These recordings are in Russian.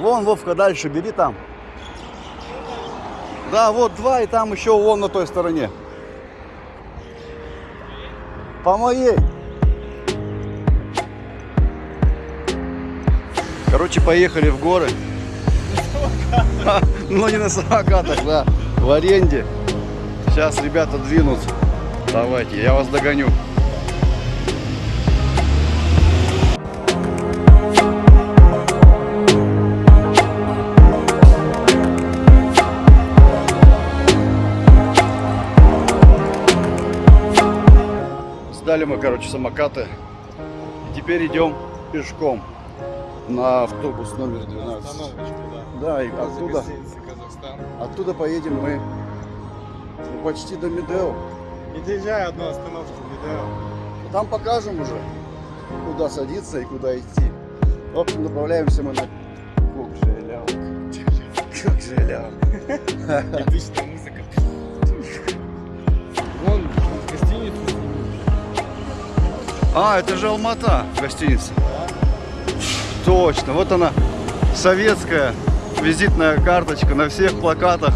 Вон, Вовка, дальше бери там. Да, вот два, и там еще вон на той стороне. По моей. Короче, поехали в горы. Ну, не на самокатах, да. В аренде. Сейчас ребята двинутся. Давайте, я вас догоню. Сдали мы, короче, самокаты. И теперь идем пешком на автобус номер 12. Остановочку, да. Да, и оттуда, оттуда поедем мы ну, почти до Медео. Не доезжай одну остановку видео. Там покажем уже, куда садиться и куда идти. В общем, направляемся мы на Кокжеляу. Кокжеляу. Эпичная музыка. Вон. А, это же Алмата, гостиница. Точно, вот она, советская визитная карточка на всех плакатах,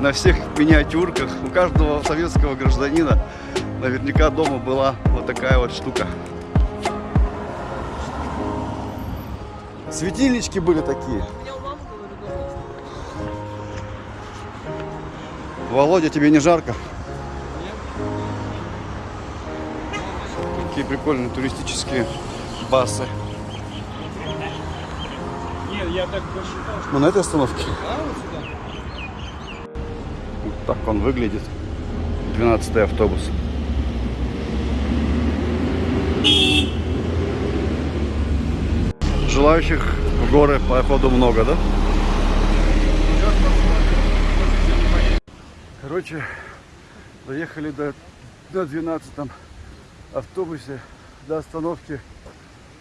на всех миниатюрках. У каждого советского гражданина наверняка дома была вот такая вот штука. Светильнички были такие. Володя, тебе не жарко? Какие прикольные туристические басы. Нет, я так посчитал, что... Мы на этой остановке. А, вот сюда? Вот так он выглядит. 12 автобус. Желающих в горы походу много, да? Короче, доехали до, до 12 автобусе до остановки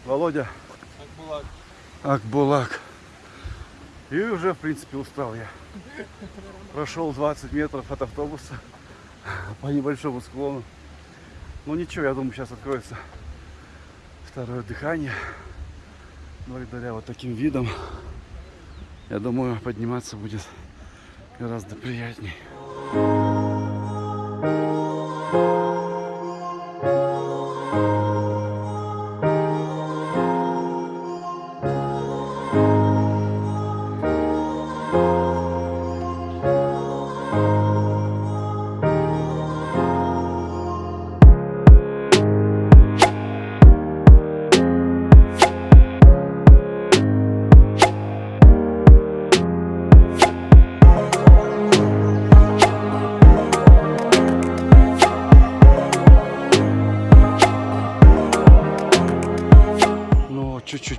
Володя было. Акбулак. И уже, в принципе, устал я. Прошел 20 метров от автобуса по небольшому склону. Ну ничего, я думаю, сейчас откроется второе дыхание. Благодаря вот таким видам, я думаю, подниматься будет гораздо приятней.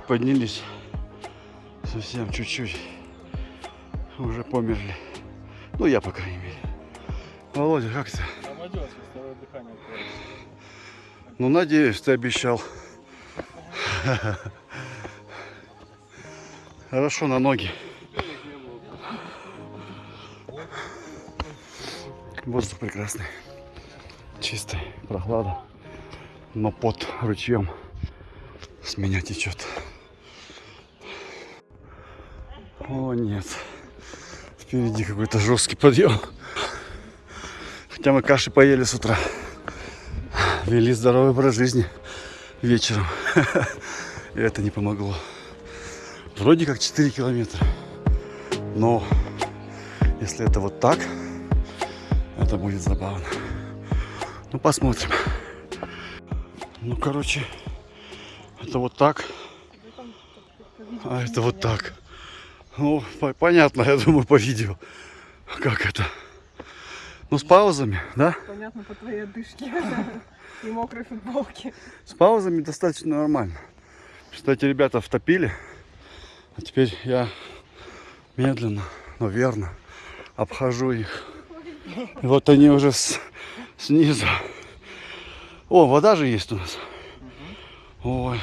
Поднялись. Совсем чуть-чуть. Уже померли. Ну, я, по крайней мере. Володя, как ты? Ну, надеюсь, ты обещал. Хорошо, на ноги. Воздух прекрасный. Чистый, прохлада. Но под ручьем с меня течет. О, нет. Впереди какой-то жесткий подъем. Хотя мы каши поели с утра. Вели здоровый образ жизни вечером. И это не помогло. Вроде как 4 километра. Но если это вот так, это будет забавно. Ну, посмотрим. Ну, короче, это вот так. А это вот так. Ну, по- понятно, я думаю, по видео. Как это? Ну, с паузами, да? Понятно по твоей одышке и мокрой футболке. С паузами достаточно нормально. Кстати, ребята втопили. А теперь я медленно, но верно обхожу их. И вот они уже с- снизу. О, вода же есть у нас. Ой.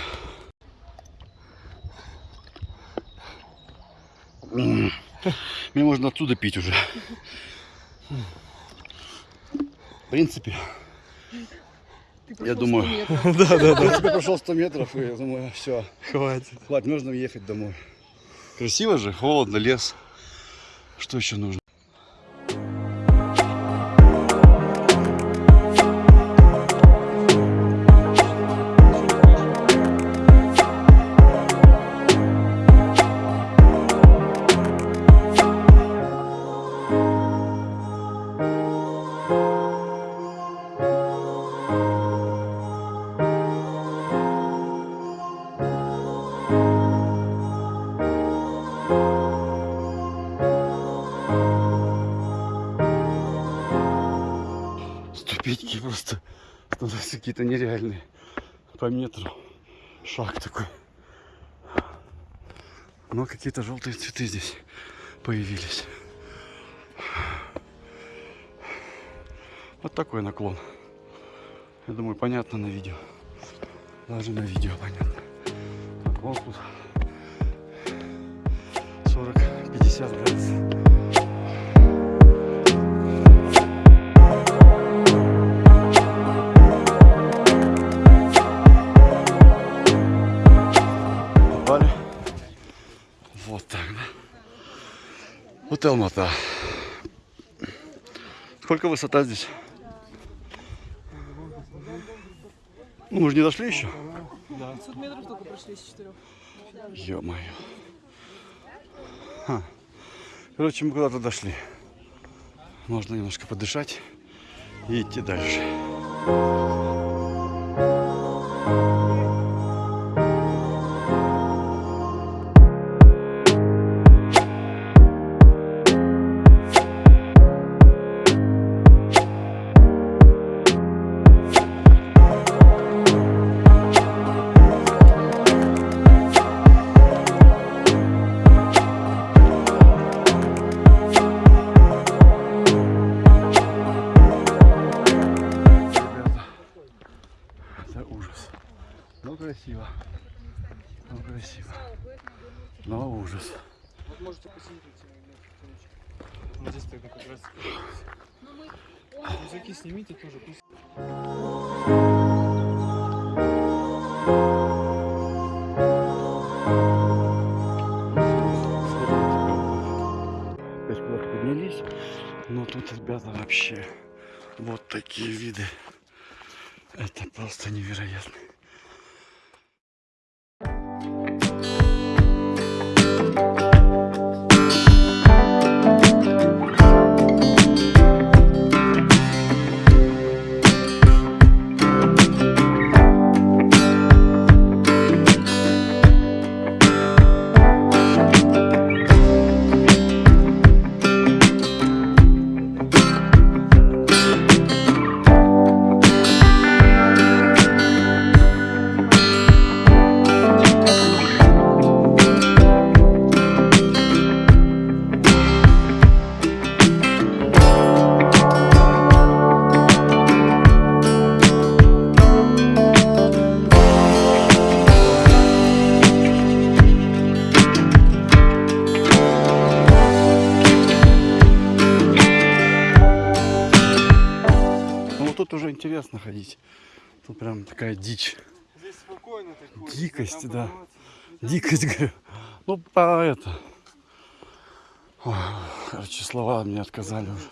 Мне можно оттуда пить уже. В принципе, Я думаю. 100 метров. да, да, да. Я тебе прошел 100 метров, и я думаю, все, Хватит. хватит, можно ехать домой. Красиво же, холодно, лес. Что еще нужно? Ступеньки просто становятся какие-то нереальные. По метру. Шаг такой. Но какие-то желтые цветы здесь появились. Вот такой наклон. Я думаю, понятно на видео. Даже на видео понятно. Так, вот тут 40-50 градусов. Алмата. Сколько высота здесь? Ну, мы же не дошли еще. 500 метров только прошли с четырех. Ё-моё. Ха. Короче, мы куда-то дошли. Можно немножко подышать и идти дальше. Опять куда-то поднялись. Но тут, ребята, вообще вот такие виды. Это просто невероятно. Интересно ходить. Тут прям такая дичь. Здесь спокойно так ходишь, Дикость, да. Дикость, говорю. Ну, по это. Ой, короче, слова мне отказали уже.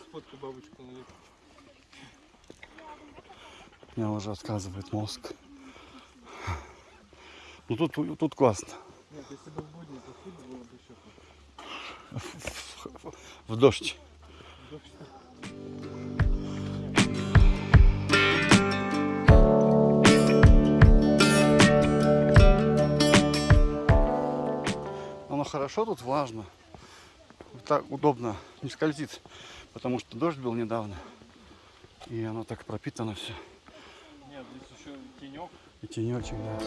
Мне уже отказывает мозг. Ну тут, тут классно. Нет, если бы в будни походить было бы еще В дождь. Хорошо, тут влажно. Так удобно, не скользит, потому что дождь был недавно. И оно так пропитано все. Нет, здесь еще тенек. И тенечек, да.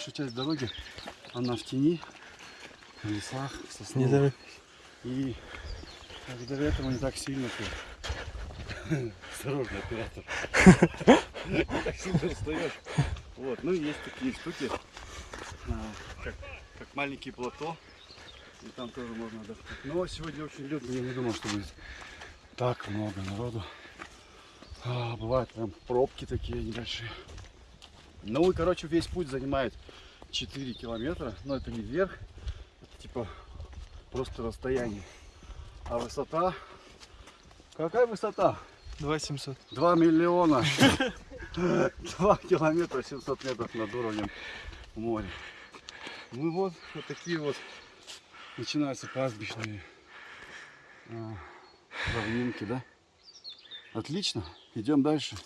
Большая часть дороги, она в тени, в лесах, в сосновых. И благодаря этому не так сильно ты... Осторожно, оператор. Не так сильно устаешь. Вот, ну есть такие штуки, а, как, как маленький плато. И там тоже можно отдохнуть. Но сегодня очень людно, я не думал, что будет так много народу. А, бывают прям пробки такие небольшие. Ну и, короче, весь путь занимает 4 километра. Но это не вверх, это типа просто расстояние. А высота... Какая высота? 2700. 2 миллиона. 2 километра 700 метров над уровнем моря. Ну вот, вот такие вот начинаются пастбищные а, равнинки, да? Отлично, идем дальше.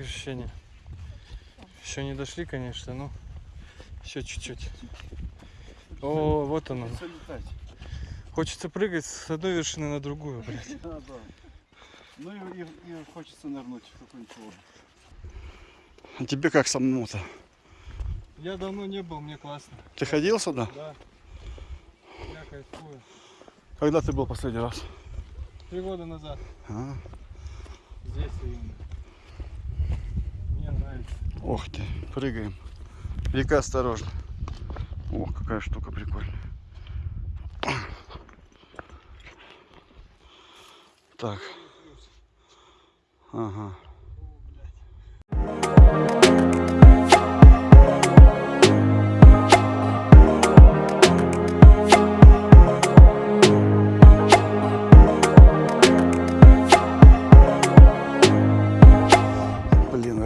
Как ощущения? Еще не дошли, конечно, но еще чуть-чуть. О, вот оно. Хочется прыгать с одной вершины на другую, блядь. Да, да. Ну и, и- и хочется нырнуть в какую-нибудь воду. А тебе как самому-то? Я давно не был, мне классно. Ты ходил сюда? Да. Я кайфую. Когда ты был последний раз? Три года назад. А, Здесь именно. Ох ты, прыгаем. Вика, осторожно. О, какая штука прикольная. Так. Ага.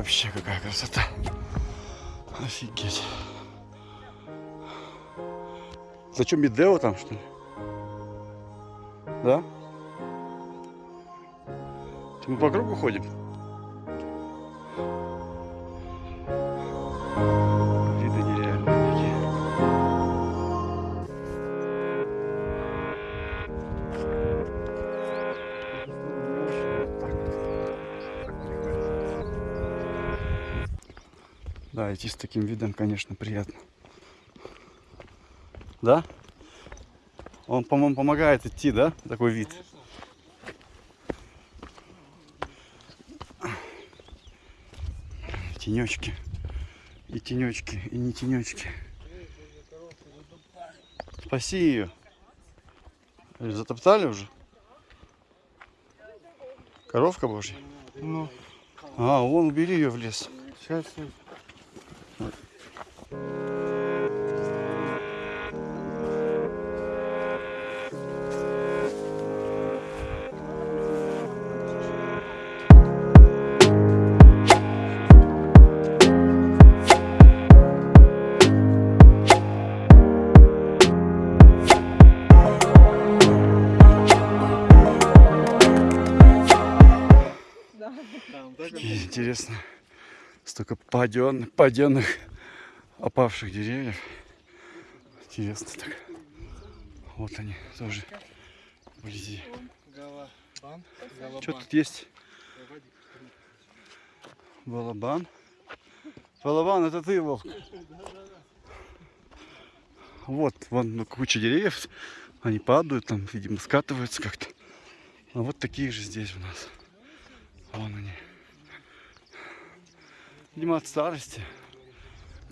Вообще какая красота. Офигеть. Зачем Медео там, что ли? Да? Мы по кругу ходим? Идти с таким видом, конечно, приятно. Да? Он, по-моему, помогает идти, да? Такой вид. Тенечки. И тенечки, и не тенечки. Спаси ее. Или затоптали уже? Коровка божья? Ну, А, вон, убери ее в лес. сейчас, сейчас. Да. Там так Какие интересно. Столько паден, паденных, опавших деревьев. Интересно так. Вот они тоже вблизи. Что тут есть? Балабан. Балабан, это ты, Волк. Вот, вон ну, куча деревьев. Они падают, там, видимо, скатываются как-то. А вот такие же здесь у нас. Вон они. Видимо, от старости.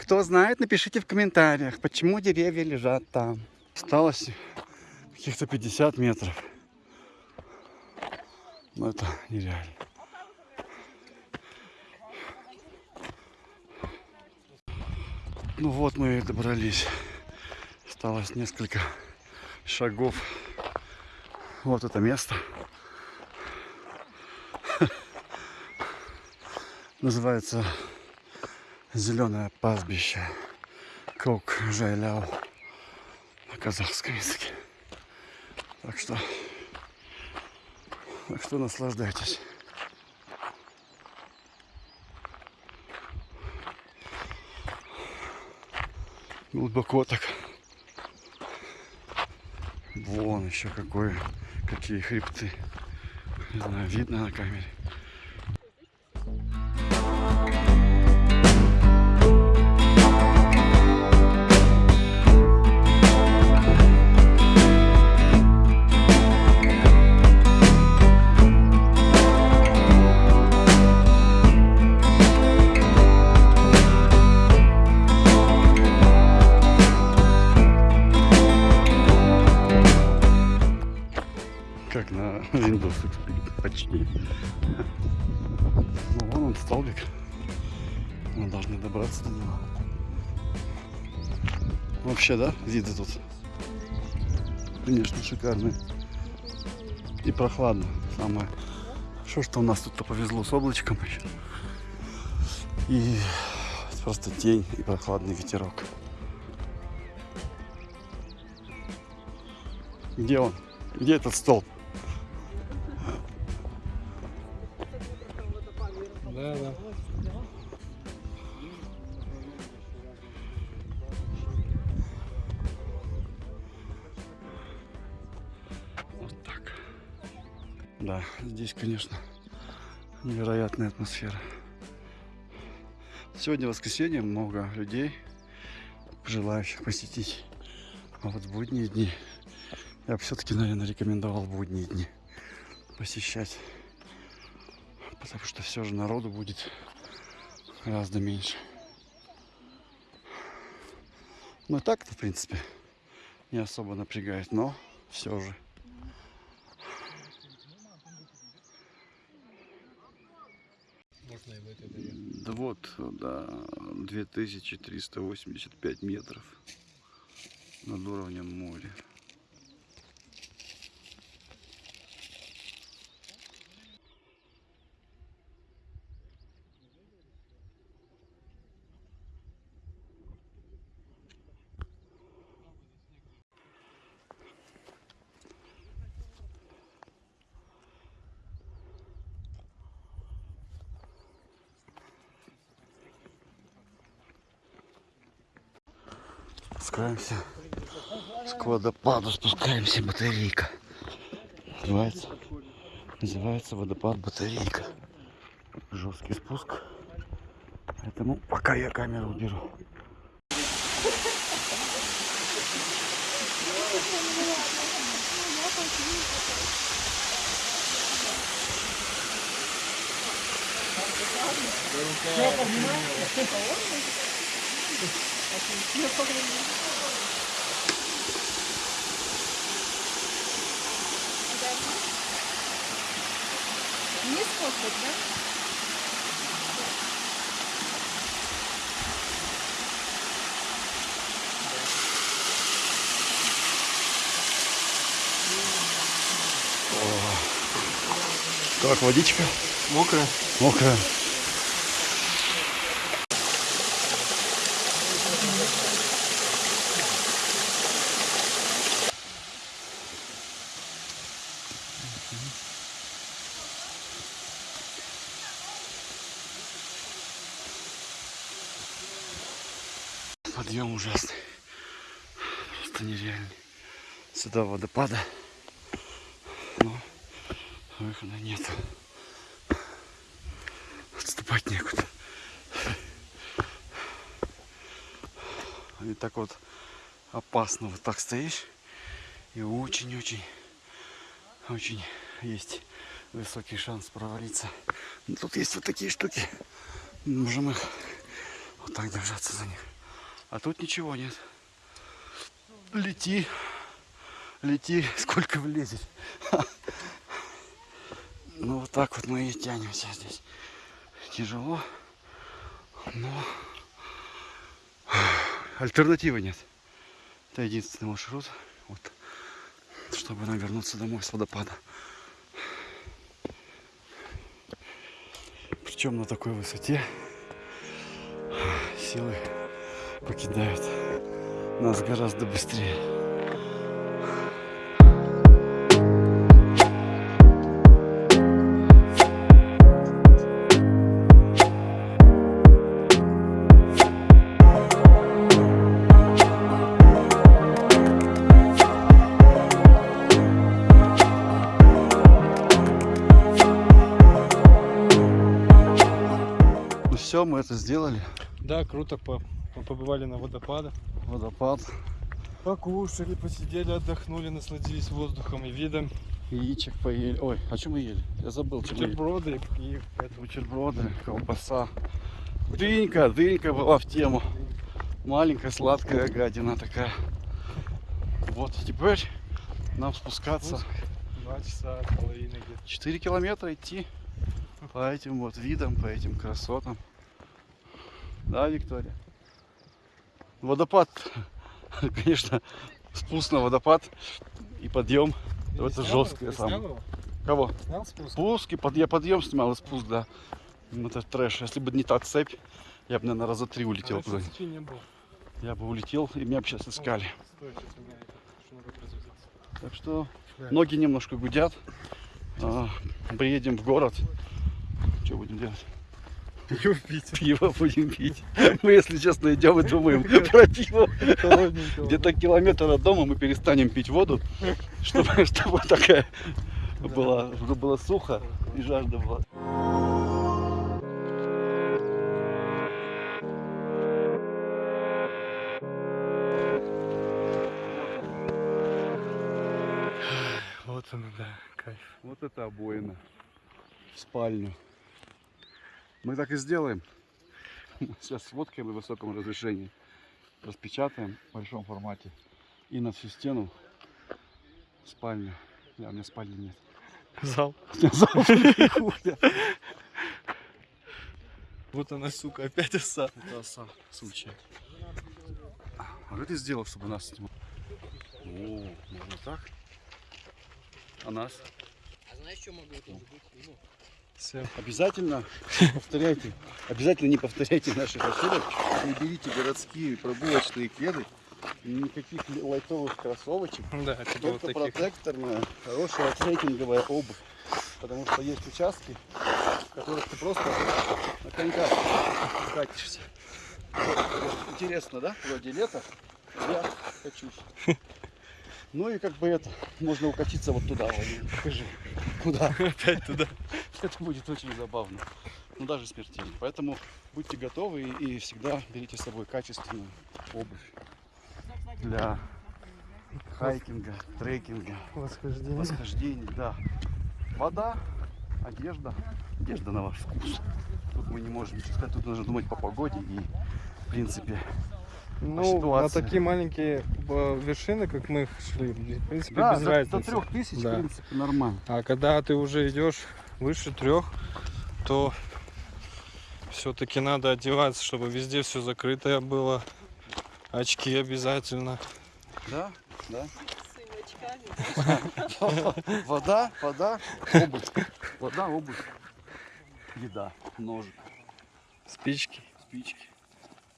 Кто знает, напишите в комментариях, почему деревья лежат там. Осталось каких-то 50 метров. Ну это нереально. Ну вот мы и добрались. Осталось несколько шагов. Вот это место. Называется Зеленое пастбище. Кок Жайляо. на казахском языке. Так что, так что наслаждайтесь. Глубоко так. Вон еще какое, какие хребты. Не знаю, видно на камере. Вообще, да, виды тут? Конечно, шикарные. И прохладно. Самое. Что, что у нас тут-то повезло с облачком еще. И просто тень и прохладный ветерок. Где он? Где этот столб? Невероятная атмосфера. Сегодня воскресенье, много людей, желающих посетить. А вот будние дни, я бы все-таки, наверное, рекомендовал будние дни посещать. Потому что все же народу будет гораздо меньше. Ну и так-то, в принципе, не особо напрягает, но все же. Можно и в этой Да вот, да, 2385 метров над уровнем моря. Спускаемся к водопаду, спускаемся, батарейка. Называется, называется водопад батарейка. Жесткий спуск. Поэтому пока я камеру уберу. Не способ, да? Как водичка? Мокрая? Мокрая. Подъем ужасный. Просто нереальный. Сюда водопада. Но выхода нет. Отступать некуда. И так вот опасно вот так стоишь. И очень-очень, очень есть высокий шанс провалиться. Но тут есть вот такие штуки. Можем их вот так держаться за них. А тут ничего нет. Лети. Лети, сколько влезет. Ну вот так вот мы и тянемся здесь. Тяжело, но альтернативы нет. Это единственный маршрут, вот, чтобы нам вернуться домой с водопада. Причем на такой высоте силы покидают нас гораздо быстрее. Ну все, мы это сделали. Да, круто, пап по- побывали на водопадах. Водопад. Покушали, посидели, отдохнули, насладились воздухом и видом. Яичек поели. Ой, а что мы ели? Я забыл, мы. Бутерброды и это, Бутерброды, колбаса. Дынька, дынька была в тему. Маленькая сладкая гадина такая. Вот, теперь нам спускаться. два часа половиной где-то. 4 километра идти по этим вот видам, по этим красотам. Да, Виктория? Водопад, конечно, спуск на водопад и подъем. Ты это его? Ты сам. снял? Кого? Снял спуск? Спуск и под, я подъем снимал и спуск, да. Ну, Это трэш. Если бы не та цепь, я бы, наверное, раза три улетел не было. Я бы улетел, и меня бы сейчас искали. Стой, сейчас меня. Так что Да. ноги немножко гудят. А, приедем в город. Что будем делать? Пиво пить. Пиво будем пить. Мы, если честно, идем и думаем про пиво. Где-то километр от дома мы перестанем пить воду, чтобы, чтобы такая была, чтобы было сухо и жажда была. Вот он, да, кайф. Вот это обоина в спальню. Мы так и сделаем. Сейчас сфоткаем на высоком разрешении. Распечатаем в большом формате. И на всю стену спальню. Да, у меня спальни нет. Зал. Хуя. Вот она, сука, опять оса. Это оса, случай. А что ты сделал, чтобы нас снимал? О, можно так? А нас? А знаешь, что могло тоже быть? Все. Обязательно повторяйте, обязательно не повторяйте наших ошибок. Не берите городские прогулочные кеды, никаких лайтовых кроссовочек. Да, вот Только таких. протекторная, хорошая трекинговая обувь. Потому что есть участки, в которых ты просто на коньках катишься. Вот, Интересно, да? Вроде лето, я качусь. Ну и как бы это, можно укатиться вот туда. Покажи. Куда? Опять туда. Это будет очень забавно. Ну даже смертельно. Поэтому будьте готовы и, всегда берите с собой качественную обувь для хайкинга, трекинга, Восхождение. восхождений, да. Вода, одежда, одежда на ваш вкус. Тут мы не можем ничего сказать, тут нужно думать по погоде и в принципе. Ну, ситуации. на такие маленькие э, вершины, как мы шли, в принципе, Да, без до, до разницы. трех тысяч, Да. в принципе, нормально. А когда ты уже идешь выше трех, то все-таки надо одеваться, чтобы везде все закрытое было. Очки обязательно. Да, да. Вода, вода, обувь. Вода, обувь. Еда, ножик, Спички. спички,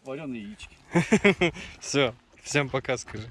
вареные яички. Все. Всем пока, скажи.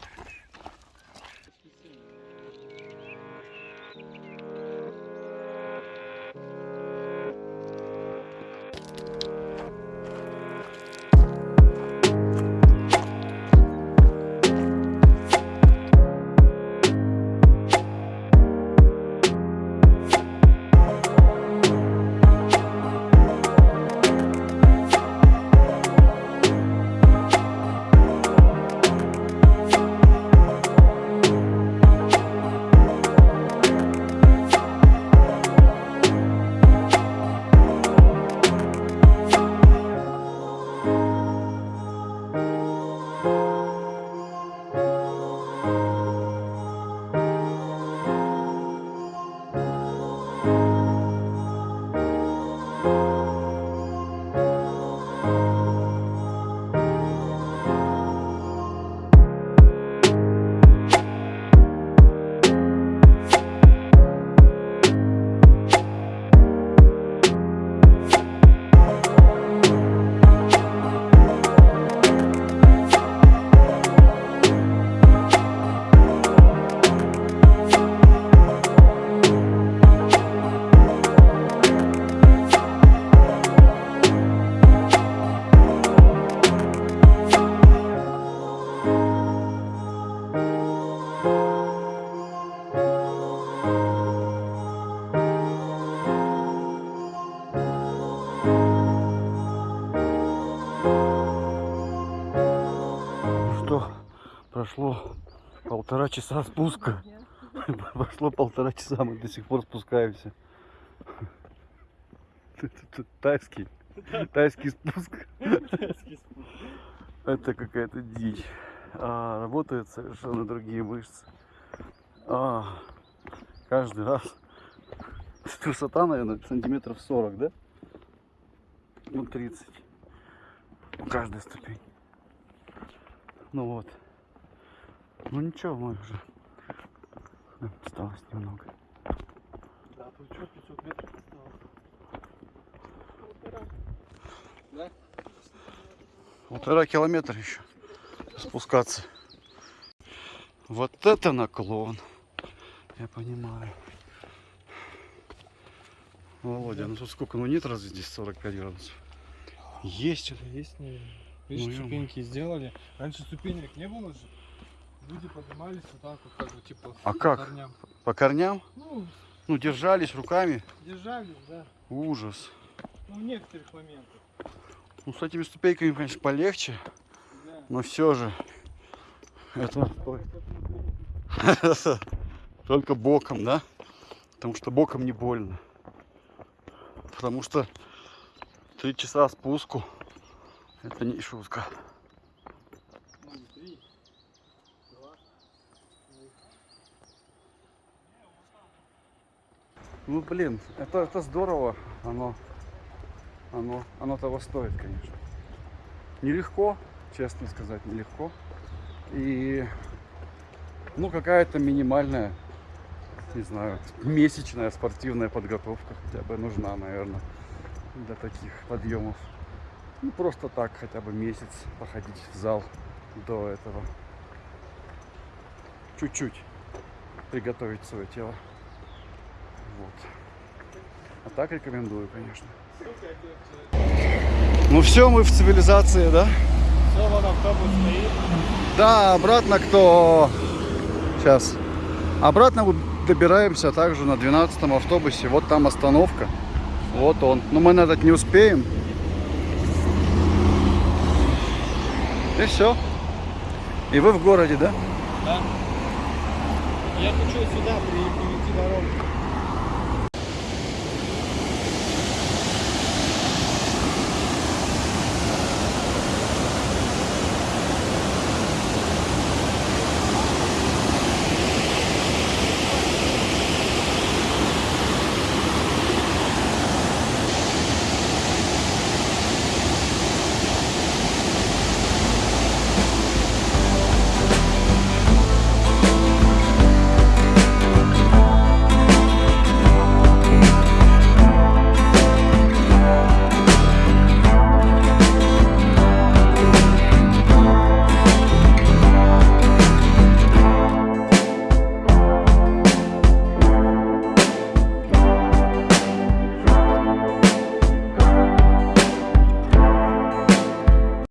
Полтора часа спуска. Прошло полтора часа, мы до сих пор спускаемся. Тайский. Тайский спуск. Это какая-то дичь. А, работают совершенно другие мышцы. А, каждый раз. Высота, наверное, сантиметров 40, да? Ну, 30. У каждой ступень. Ну вот. Ну ничего, мы уже. Да, Осталось немного. Да, тут что, 500 метров осталось. Полтора километра еще спускаться. Вот это наклон. Я понимаю. Володя, ну тут сколько? Ну нет разве здесь 45 градусов? Есть. Что-то есть, наверное. Видишь, Ну, ступеньки сделали. Раньше ступенек не было же. Люди поднимались вот так вот, как бы, типа, А по как? корням. По корням? Ну, Ну держались руками. держались, да. Ужас. Ну, в некоторых моментах. Ну с этими ступеньками, конечно, полегче. Да. Но все же. Это только боком, да? Потому что боком не больно. Потому что три часа спуску это не шутка. Ну, три, два. Ну блин, это, это здорово. Оно, оно, оно того стоит, конечно. Нелегко, честно сказать, нелегко. И ну какая-то минимальная, не знаю, месячная спортивная подготовка хотя бы нужна, наверное, для таких подъемов. Ну просто так хотя бы месяц походить в зал до этого. Чуть-чуть приготовить свое тело. Вот. А так рекомендую, конечно. Ну все, мы в цивилизации, да? Все, вон автобус стоит. Да, обратно кто... Сейчас. Обратно добираемся также на 12 автобусе. Вот там остановка. Вот он. Но мы на этот не успеем. И все. И вы в городе, да? Да. Я хочу сюда перейти дорогу.